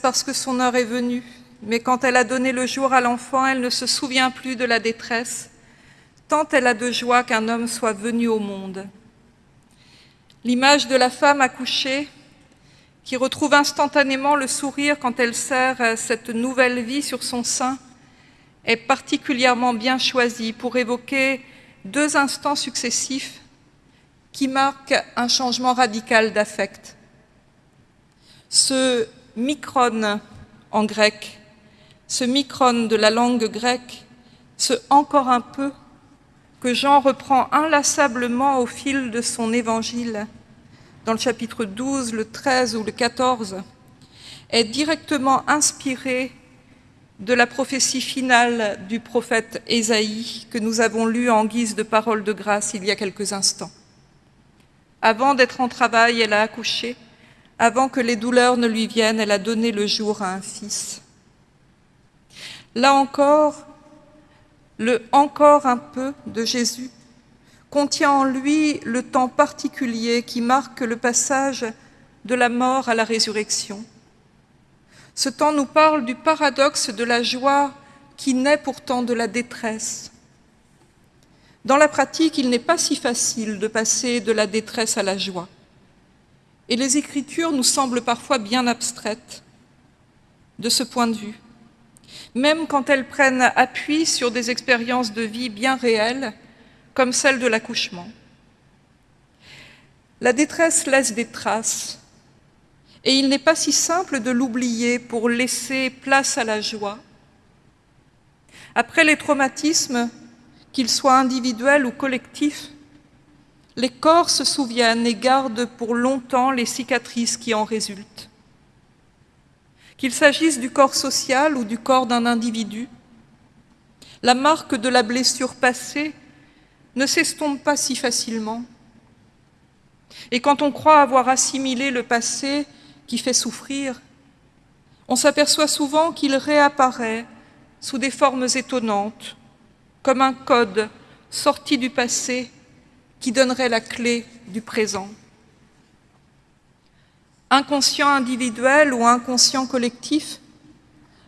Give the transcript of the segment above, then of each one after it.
parce que son heure est venue, mais quand elle a donné le jour à l'enfant, elle ne se souvient plus de la détresse, tant elle a de joie qu'un homme soit venu au monde. L'image de la femme accouchée qui retrouve instantanément le sourire quand elle serre cette nouvelle vie sur son sein est particulièrement bien choisie pour évoquer deux instants successifs qui marquent un changement radical d'affect. Ce micron en grec, ce micron de la langue grecque, ce encore un peu que Jean reprend inlassablement au fil de son évangile, dans le chapitre 12, le 13 ou le 14, est directement inspiré de la prophétie finale du prophète Ésaïe que nous avons lue en guise de parole de grâce il y a quelques instants. Avant d'être en travail, elle a accouché. Avant que les douleurs ne lui viennent, elle a donné le jour à un fils. Là encore, le « encore un peu » de Jésus contient en lui le temps particulier qui marque le passage de la mort à la résurrection. Ce temps nous parle du paradoxe de la joie qui naît pourtant de la détresse. Dans la pratique, il n'est pas si facile de passer de la détresse à la joie. Et les Écritures nous semblent parfois bien abstraites de ce point de vue. Même quand elles prennent appui sur des expériences de vie bien réelles, comme celle de l'accouchement. La détresse laisse des traces, et il n'est pas si simple de l'oublier pour laisser place à la joie. Après les traumatismes, qu'ils soient individuels ou collectifs, les corps se souviennent et gardent pour longtemps les cicatrices qui en résultent. Qu'il s'agisse du corps social ou du corps d'un individu, la marque de la blessure passée ne s'estompe pas si facilement. Et quand on croit avoir assimilé le passé qui fait souffrir, on s'aperçoit souvent qu'il réapparaît sous des formes étonnantes, comme un code sorti du passé qui donnerait la clé du présent. Inconscient individuel ou inconscient collectif,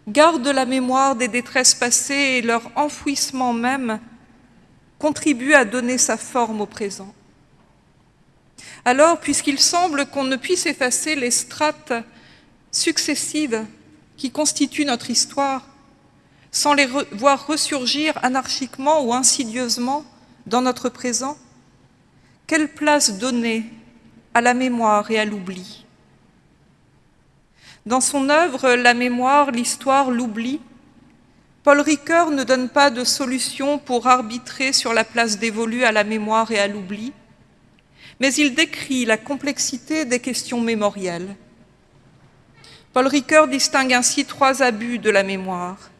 garde la mémoire des détresses passées et leur enfouissement même contribue à donner sa forme au présent. Alors, puisqu'il semble qu'on ne puisse effacer les strates successives qui constituent notre histoire, sans les voir ressurgir anarchiquement ou insidieusement dans notre présent, quelle place donner à la mémoire et à l'oubli? Dans son œuvre « La mémoire, l'histoire, l'oubli », Paul Ricoeur ne donne pas de solution pour arbitrer sur la place dévolue à la mémoire et à l'oubli, mais il décrit la complexité des questions mémorielles. Paul Ricoeur distingue ainsi trois abus de la mémoire.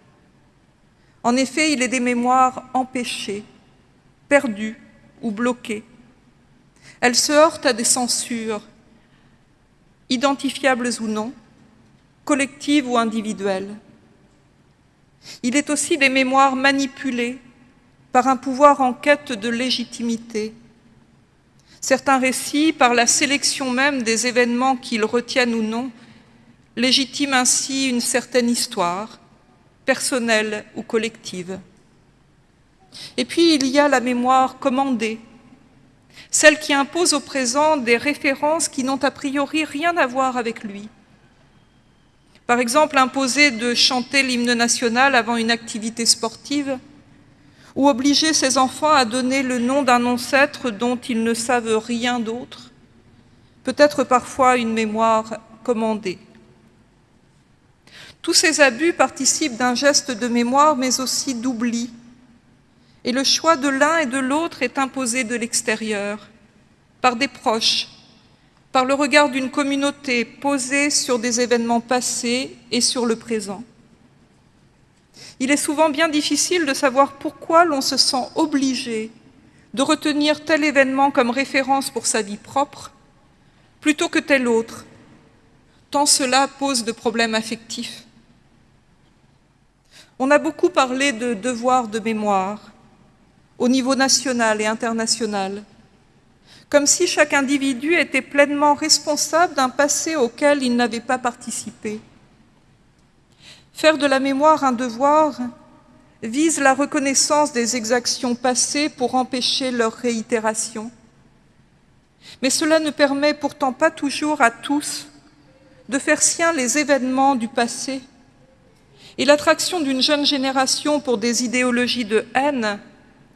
En effet, il est des mémoires empêchées, perdues ou bloquées. Elles se heurtent à des censures, identifiables ou non, collectives ou individuelles. Il est aussi des mémoires manipulées par un pouvoir en quête de légitimité, Certains récits, par la sélection même des événements qu'ils retiennent ou non, légitiment ainsi une certaine histoire, personnelle ou collective. Et puis il y a la mémoire commandée, celle qui impose au présent des références qui n'ont a priori rien à voir avec lui. Par exemple, imposer de chanter l'hymne national avant une activité sportive, ou obliger ses enfants à donner le nom d'un ancêtre dont ils ne savent rien d'autre, peut-être parfois une mémoire commandée. Tous ces abus participent d'un geste de mémoire, mais aussi d'oubli. Et le choix de l'un et de l'autre est imposé de l'extérieur, par des proches, par le regard d'une communauté posée sur des événements passés et sur le présent. Il est souvent bien difficile de savoir pourquoi l'on se sent obligé de retenir tel événement comme référence pour sa vie propre, plutôt que tel autre, tant cela pose de problèmes affectifs. On a beaucoup parlé de devoir de mémoire au niveau national et international, comme si chaque individu était pleinement responsable d'un passé auquel il n'avait pas participé Faire de la mémoire un devoir vise la reconnaissance des exactions passées pour empêcher leur réitération. Mais cela ne permet pourtant pas toujours à tous de faire sien les événements du passé. Et l'attraction d'une jeune génération pour des idéologies de haine,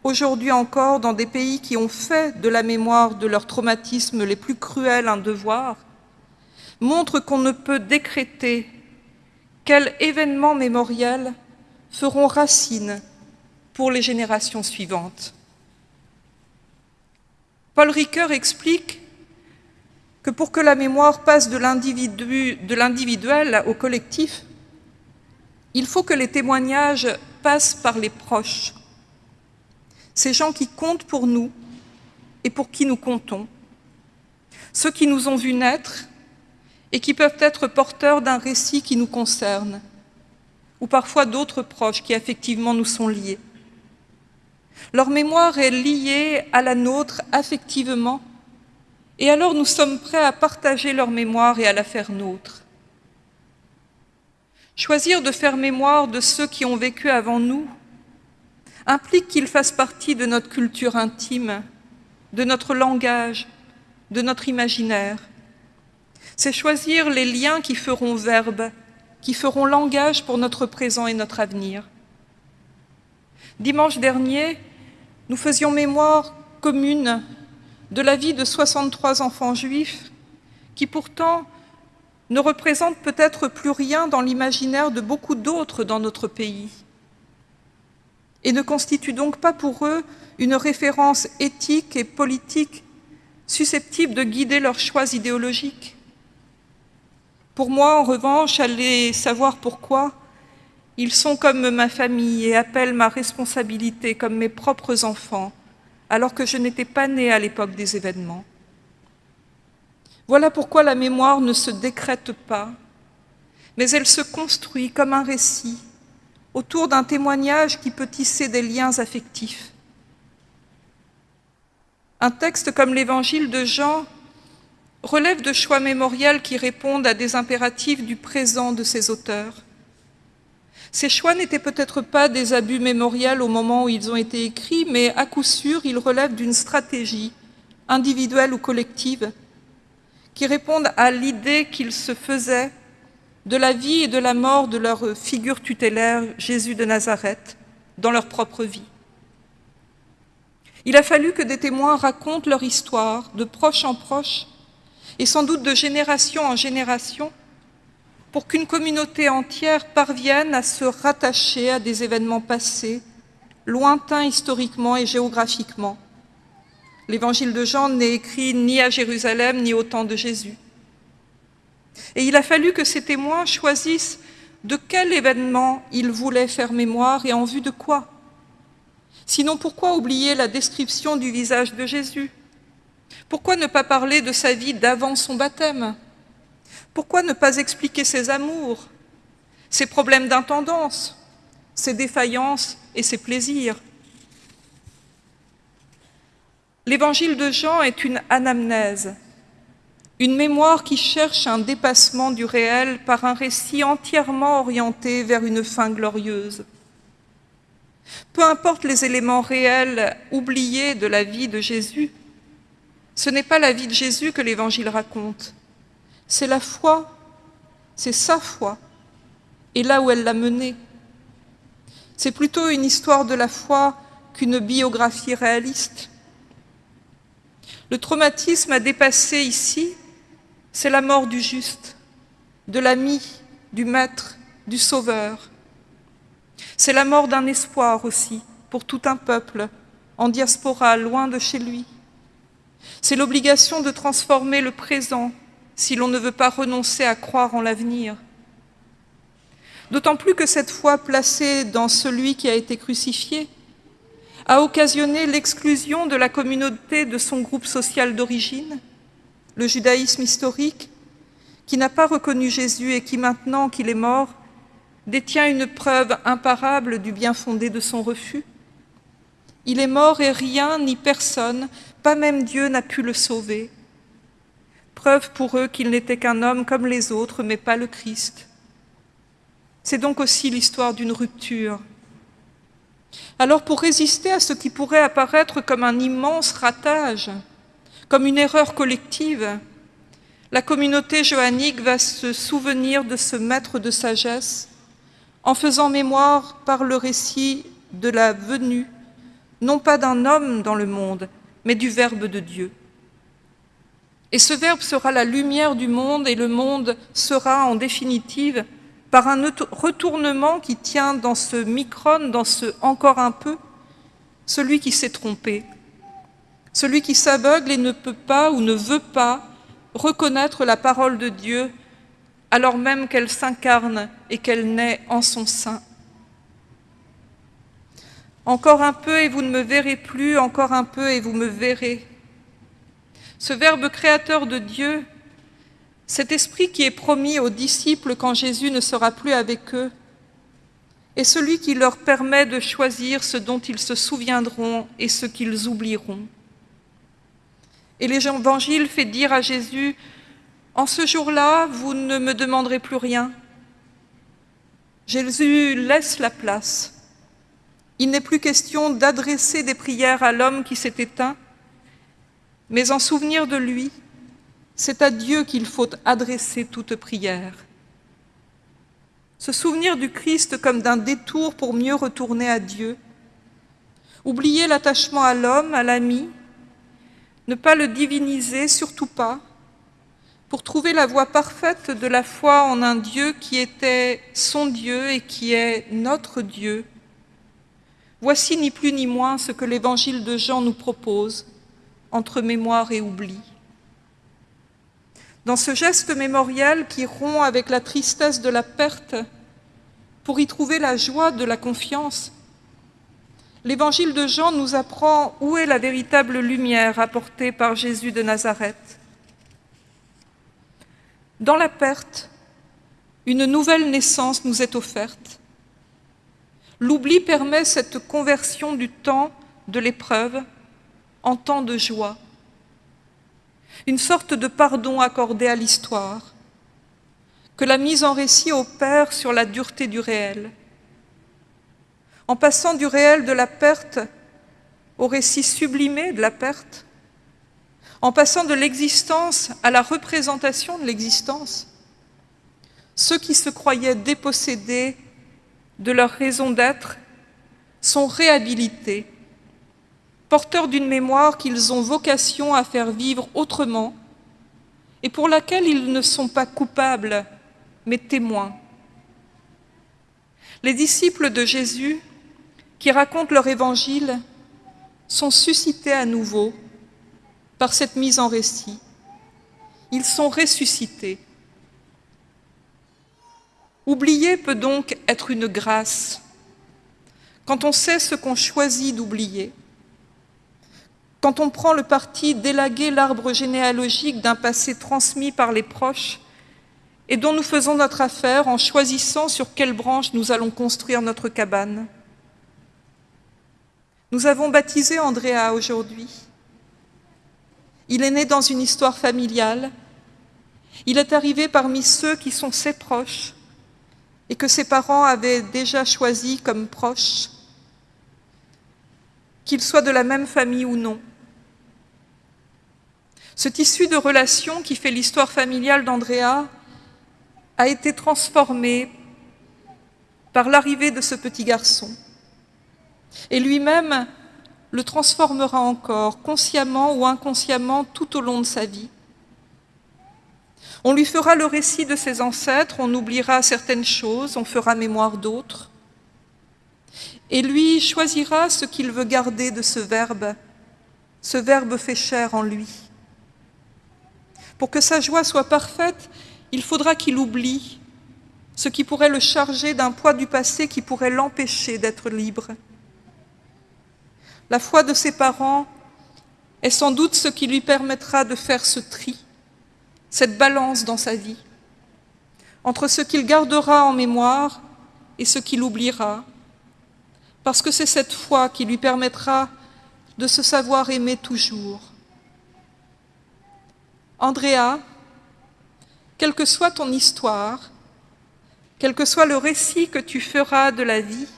aujourd'hui encore dans des pays qui ont fait de la mémoire de leurs traumatismes les plus cruels un devoir, montre qu'on ne peut décréter quels événements mémoriels feront racine pour les générations suivantes. Paul Ricoeur explique que pour que la mémoire passe de l'individuel au collectif, il faut que les témoignages passent par les proches, ces gens qui comptent pour nous et pour qui nous comptons, ceux qui nous ont vus naître et qui peuvent être porteurs d'un récit qui nous concerne, ou parfois d'autres proches qui effectivement nous sont liés. Leur mémoire est liée à la nôtre affectivement, et alors nous sommes prêts à partager leur mémoire et à la faire nôtre. Choisir de faire mémoire de ceux qui ont vécu avant nous implique qu'ils fassent partie de notre culture intime, de notre langage, de notre imaginaire. C'est choisir les liens qui feront verbe, qui feront langage pour notre présent et notre avenir. Dimanche dernier, nous faisions mémoire commune de la vie de 63 enfants juifs qui pourtant ne représentent peut-être plus rien dans l'imaginaire de beaucoup d'autres dans notre pays et ne constituent donc pas pour eux une référence éthique et politique susceptible de guider leurs choix idéologiques. Pour moi, en revanche, aller savoir pourquoi, ils sont comme ma famille et appellent ma responsabilité comme mes propres enfants, alors que je n'étais pas née à l'époque des événements. Voilà pourquoi la mémoire ne se décrète pas, mais elle se construit comme un récit autour d'un témoignage qui peut tisser des liens affectifs. Un texte comme l'Évangile de Jean relève de choix mémoriels qui répondent à des impératifs du présent de ses auteurs. Ces choix n'étaient peut-être pas des abus mémoriels au moment où ils ont été écrits, mais à coup sûr, ils relèvent d'une stratégie, individuelle ou collective, qui répondent à l'idée qu'ils se faisaient de la vie et de la mort de leur figure tutélaire, Jésus de Nazareth, dans leur propre vie. Il a fallu que des témoins racontent leur histoire, de proche en proche, et sans doute de génération en génération, pour qu'une communauté entière parvienne à se rattacher à des événements passés, lointains historiquement et géographiquement. L'évangile de Jean n'est écrit ni à Jérusalem ni au temps de Jésus. Et il a fallu que ces témoins choisissent de quel événement ils voulaient faire mémoire et en vue de quoi. Sinon, pourquoi oublier la description du visage de Jésus? Pourquoi ne pas parler de sa vie d'avant son baptême? Pourquoi ne pas expliquer ses amours, ses problèmes d'intendance, ses défaillances et ses plaisirs? L'évangile de Jean est une anamnèse, une mémoire qui cherche un dépassement du réel par un récit entièrement orienté vers une fin glorieuse. Peu importe les éléments réels oubliés de la vie de Jésus, ce n'est pas la vie de Jésus que l'Évangile raconte, c'est la foi, c'est sa foi, et là où elle l'a menée. C'est plutôt une histoire de la foi qu'une biographie réaliste. Le traumatisme à dépasser ici, c'est la mort du juste, de l'ami, du maître, du sauveur. C'est la mort d'un espoir aussi pour tout un peuple en diaspora, loin de chez lui. C'est l'obligation de transformer le présent si l'on ne veut pas renoncer à croire en l'avenir. D'autant plus que cette foi placée dans celui qui a été crucifié a occasionné l'exclusion de la communauté de son groupe social d'origine, le judaïsme historique, qui n'a pas reconnu Jésus et qui, maintenant qu'il est mort, détient une preuve imparable du bien fondé de son refus. Il est mort et rien ni personne pas même Dieu n'a pu le sauver. Preuve pour eux qu'il n'était qu'un homme comme les autres, mais pas le Christ. C'est donc aussi l'histoire d'une rupture. Alors pour résister à ce qui pourrait apparaître comme un immense ratage, comme une erreur collective, la communauté johannique va se souvenir de ce maître de sagesse en faisant mémoire par le récit de la venue, non pas d'un homme dans le monde, mais du Verbe de Dieu. Et ce Verbe sera la lumière du monde et le monde sera en définitive, par un retournement qui tient dans ce micron, dans ce encore un peu, celui qui s'est trompé, celui qui s'aveugle et ne peut pas ou ne veut pas reconnaître la parole de Dieu alors même qu'elle s'incarne et qu'elle naît en son sein. Encore un peu et vous ne me verrez plus, encore un peu et vous me verrez. Ce Verbe créateur de Dieu, cet esprit qui est promis aux disciples quand Jésus ne sera plus avec eux, est celui qui leur permet de choisir ce dont ils se souviendront et ce qu'ils oublieront. Et l'Évangile fait dire à Jésus en ce jour-là, vous ne me demanderez plus rien. Jésus laisse la place. Il n'est plus question d'adresser des prières à l'homme qui s'est éteint, mais en souvenir de lui, c'est à Dieu qu'il faut adresser toute prière. Se souvenir du Christ comme d'un détour pour mieux retourner à Dieu, oublier l'attachement à l'homme, à l'ami, ne pas le diviniser, surtout pas, pour trouver la voie parfaite de la foi en un Dieu qui était son Dieu et qui est notre Dieu. Voici ni plus ni moins ce que l'évangile de Jean nous propose, entre mémoire et oubli. Dans ce geste mémoriel qui rompt avec la tristesse de la perte, pour y trouver la joie de la confiance, l'évangile de Jean nous apprend où est la véritable lumière apportée par Jésus de Nazareth. Dans la perte, une nouvelle naissance nous est offerte. L'oubli permet cette conversion du temps de l'épreuve en temps de joie, une sorte de pardon accordé à l'histoire, que la mise en récit opère sur la dureté du réel. En passant du réel de la perte au récit sublimé de la perte, en passant de l'existence à la représentation de l'existence. Ceux qui se croyaient dépossédés de leur raison d'être sont réhabilités, porteurs d'une mémoire qu'ils ont vocation à faire vivre autrement et pour laquelle ils ne sont pas coupables, mais témoins. Les disciples de Jésus, qui racontent leur évangile, sont suscités à nouveau par cette mise en récit. Ils sont ressuscités. Oublier peut donc être une grâce quand on sait ce qu'on choisit d'oublier, quand on prend le parti d'élaguer l'arbre généalogique d'un passé transmis par les proches et dont nous faisons notre affaire en choisissant sur quelle branche nous allons construire notre cabane. Nous avons baptisé Andrea aujourd'hui. Il est né dans une histoire familiale. Il est arrivé parmi ceux qui sont ses proches et que ses parents avaient déjà choisis comme proches, qu'ils soient de la même famille ou non. Ce tissu de relations qui fait l'histoire familiale d'Andrea a été transformé par l'arrivée de ce petit garçon. Et lui-même le transformera encore, consciemment ou inconsciemment, tout au long de sa vie. On lui fera le récit de ses ancêtres, on oubliera certaines choses, on fera mémoire d'autres. Et lui choisira ce qu'il veut garder de ce verbe, ce verbe fait chair en lui. Pour que sa joie soit parfaite, il faudra qu'il oublie ce qui pourrait le charger d'un poids du passé qui pourrait l'empêcher d'être libre. La foi de ses parents est sans doute ce qui lui permettra de faire ce tri, cette balance dans sa vie, entre ce qu'il gardera en mémoire et ce qu'il oubliera, parce que c'est cette foi qui lui permettra de se savoir aimer toujours. Andrea, quelle que soit ton histoire, quel que soit le récit que tu feras de la vie,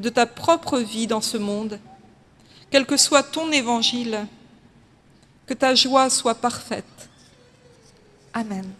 de ta propre vie dans ce monde, quel que soit ton évangile, que ta joie soit parfaite. Amen.